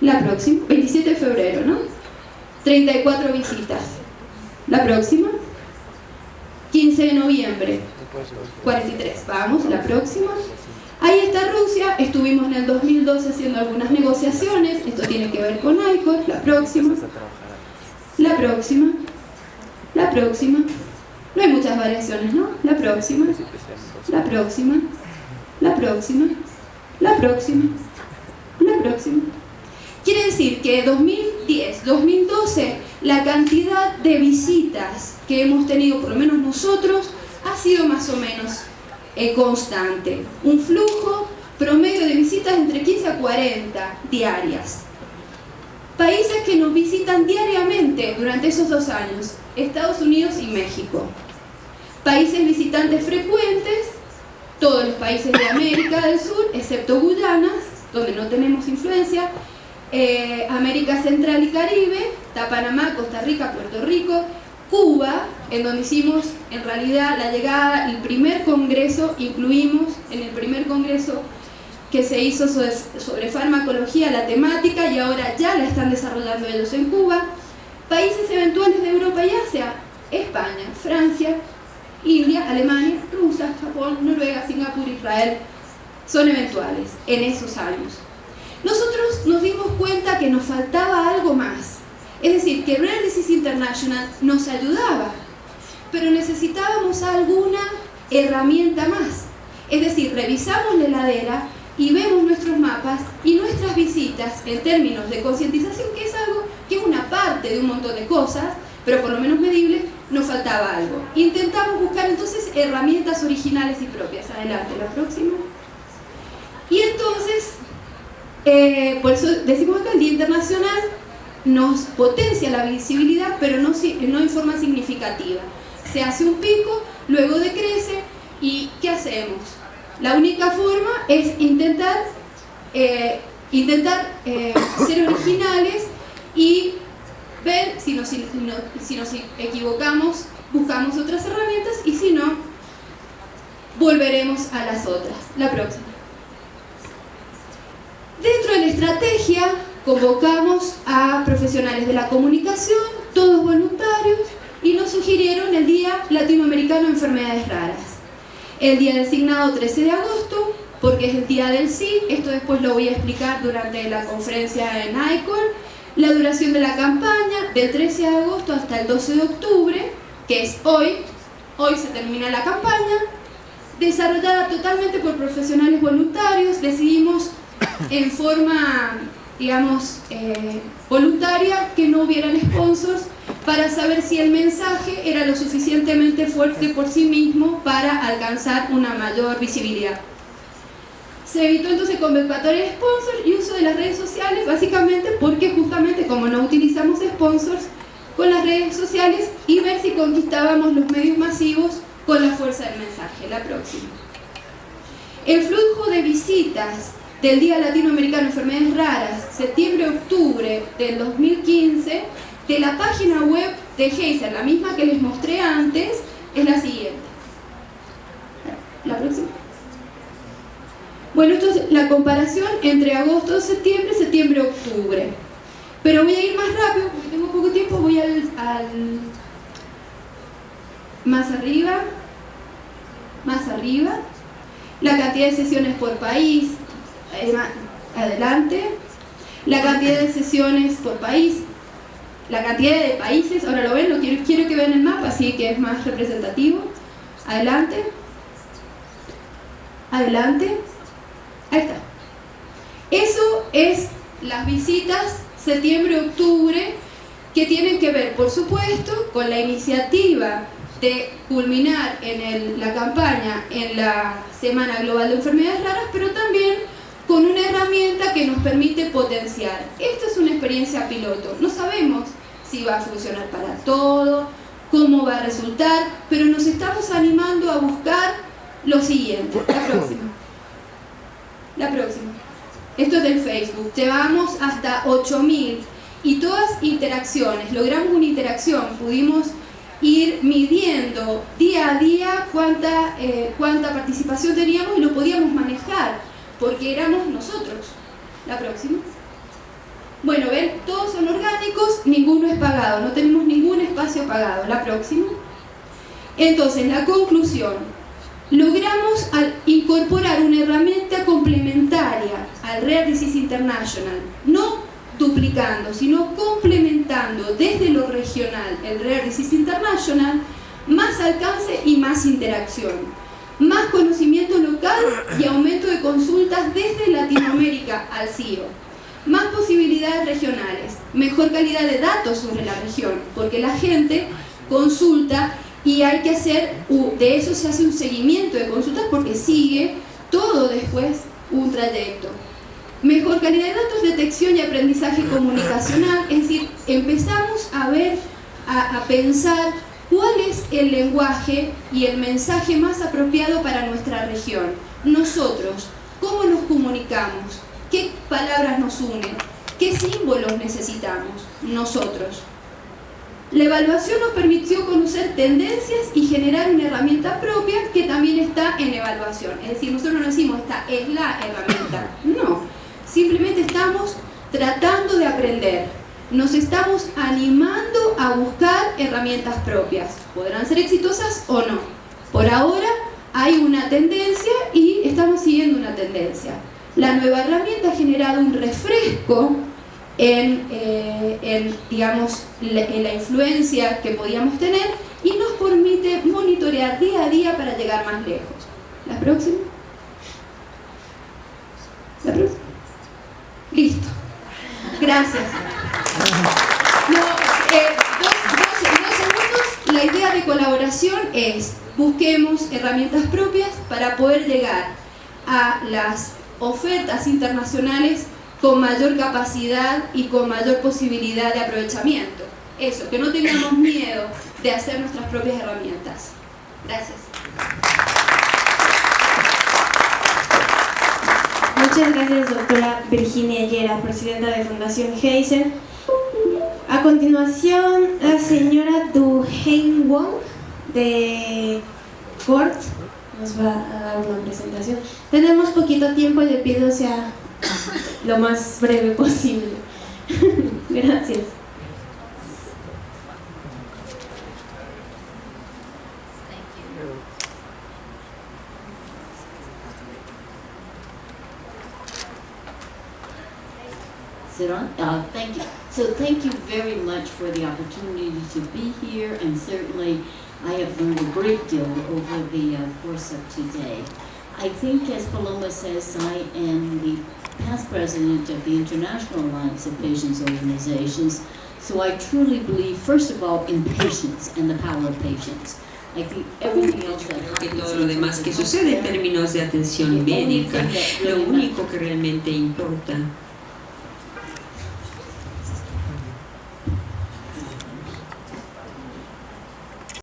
La próxima, 27 de febrero, ¿no? 34 visitas. La próxima, 15 de noviembre, 43. Vamos, la próxima. Ahí está Rusia, estuvimos en el 2012 haciendo algunas negociaciones, esto tiene que ver con ICOR, la próxima, la próxima, la próxima, no hay muchas variaciones, ¿no? La próxima, la próxima, la próxima, la próxima, la próxima. Quiere decir que 2010, 2012, la cantidad de visitas que hemos tenido, por lo menos nosotros, ha sido más o menos eh, constante. Un flujo promedio de visitas entre 15 a 40 diarias. Países que nos visitan diariamente durante esos dos años, Estados Unidos y México. Países visitantes frecuentes, todos los países de América del Sur, excepto Guyana, donde no tenemos influencia, eh, América Central y Caribe, está Panamá, Costa Rica, Puerto Rico, Cuba, en donde hicimos en realidad la llegada, el primer congreso, incluimos en el primer congreso que se hizo sobre, farmacología la temática y ahora ya la están desarrollando ellos en Cuba. Países eventuales de Europa y Asia, España, Francia, India, Alemania, Rusia, Japón, Noruega, Singapur, Israel, son eventuales en esos años. Nosotros nos dimos cuenta que nos faltaba algo más. Es decir, que Rare Disease International nos ayudaba, pero necesitábamos alguna herramienta más. Es decir, revisamos la heladera y vemos nuestros mapas y nuestras visitas en términos de concientización, que es algo que es una parte de un montón de cosas, pero por lo menos medible, nos faltaba algo. Intentamos buscar entonces herramientas originales y propias. Adelante, la próxima. Y entonces eh, por eso decimos que el Día Internacional nos potencia la visibilidad, pero no, no en forma significativa. Se hace un pico, luego decrece, ¿y qué hacemos? La única forma es intentar, eh, intentar eh, ser originales y ver si nos, si nos equivocamos, buscamos otras herramientas y si no, volveremos a las otras. La próxima. La estrategia convocamos a profesionales de la comunicación, todos voluntarios, y nos sugirieron el Día Latinoamericano de Enfermedades Raras. El día designado 13 de agosto, porque es el día del sí, esto después lo voy a explicar durante la conferencia en ICOR, la duración de la campaña, del 13 de agosto hasta el 12 de octubre, que es hoy, hoy se termina la campaña, desarrollada totalmente por profesionales voluntarios, decidimos en forma, digamos, eh, voluntaria, que no hubieran sponsors para saber si el mensaje era lo suficientemente fuerte por sí mismo para alcanzar una mayor visibilidad. Se evitó entonces convocatoria de sponsors y uso de las redes sociales, básicamente porque justamente como no utilizamos sponsors, con las redes sociales y ver si conquistábamos los medios masivos con la fuerza del mensaje. La próxima. El flujo de visitas del Día Latinoamericano de Enfermedades Raras, septiembre-octubre del 2015, de la página web de Geyser, la misma que les mostré antes, es la siguiente. La próxima. Bueno, esto es la comparación entre agosto, septiembre, septiembre, octubre. Pero voy a ir más rápido porque tengo poco tiempo, voy al, al más arriba, más arriba, la cantidad de sesiones por país, adelante, la cantidad de sesiones por país, la cantidad de países, ahora lo ven, lo quiero, quiero que vean el mapa, así que es más representativo, adelante, adelante, ahí está. Eso es las visitas septiembre-octubre que tienen que ver, por supuesto, con la iniciativa de culminar en la campaña en la Semana Global de Enfermedades Raras, pero con una herramienta que nos permite potenciar. Esto es una experiencia piloto, no sabemos si va a funcionar para todo, cómo va a resultar, pero nos estamos animando a buscar lo siguiente. La próxima. La próxima. Esto es del Facebook. Llevamos hasta 8000 y todas interacciones. Logramos una interacción, pudimos ir midiendo día a día cuánta, eh, cuánta participación teníamos y lo podíamos manejar porque éramos nosotros. La próxima. Bueno, ven, todos son orgánicos, ninguno es pagado, no tenemos ningún espacio pagado. La próxima. Entonces, la conclusión. Logramos incorporar una herramienta complementaria al Rare Disease International, no duplicando, sino complementando desde lo regional el Rare Disease International, más alcance y más interacción, más conocimiento local y aumento de consultas desde Latinoamérica al CIO más posibilidades regionales, mejor calidad de datos sobre la región, porque la gente consulta y hay que hacer, de eso se hace un seguimiento de consultas porque sigue todo después un trayecto. Mejor calidad de datos, detección y aprendizaje comunicacional, es decir, empezamos a ver, a, pensar cuál es el lenguaje y el mensaje más apropiado para nuestra región. Nosotros, ¿cómo nos comunicamos? ¿Qué palabras nos unen? ¿Qué símbolos necesitamos nosotros? La evaluación nos permitió conocer tendencias y generar una herramienta propia que también está en evaluación. Es decir, nosotros no decimos esta es la herramienta. No, simplemente estamos tratando de aprender. Nos estamos animando a buscar herramientas propias. Podrán ser exitosas o no. Por ahora hay una tendencia y estamos siguiendo una tendencia. La nueva herramienta ha generado un refresco en, eh, digamos, en la influencia que podíamos tener y nos permite monitorear día a día para llegar más lejos. ¿La próxima? ¿La próxima? Listo. Gracias. De colaboración es busquemos herramientas propias para poder llegar a las ofertas internacionales con mayor capacidad y con mayor posibilidad de aprovechamiento. Eso, que no tengamos miedo de hacer nuestras propias herramientas. Gracias. Muchas gracias, doctora Virginia Yera, presidenta de Fundación Heisen. A continuación, la señora Du Wong, de Ford nos va a dar una presentación. Tenemos poquito tiempo, le pido sea lo más breve posible. Gracias. Uh, thank you. So thank you very much for the opportunity to be here and certainly I have learned a great deal over the uh, course of today. I think, as Paloma says, I am the past president of the International Alliance of Patients Organizations, so I truly believe, first of all, in patients and the power of patients. I think everything else that que todo lo demás que sucede en términos de atención médica, lo único que realmente importa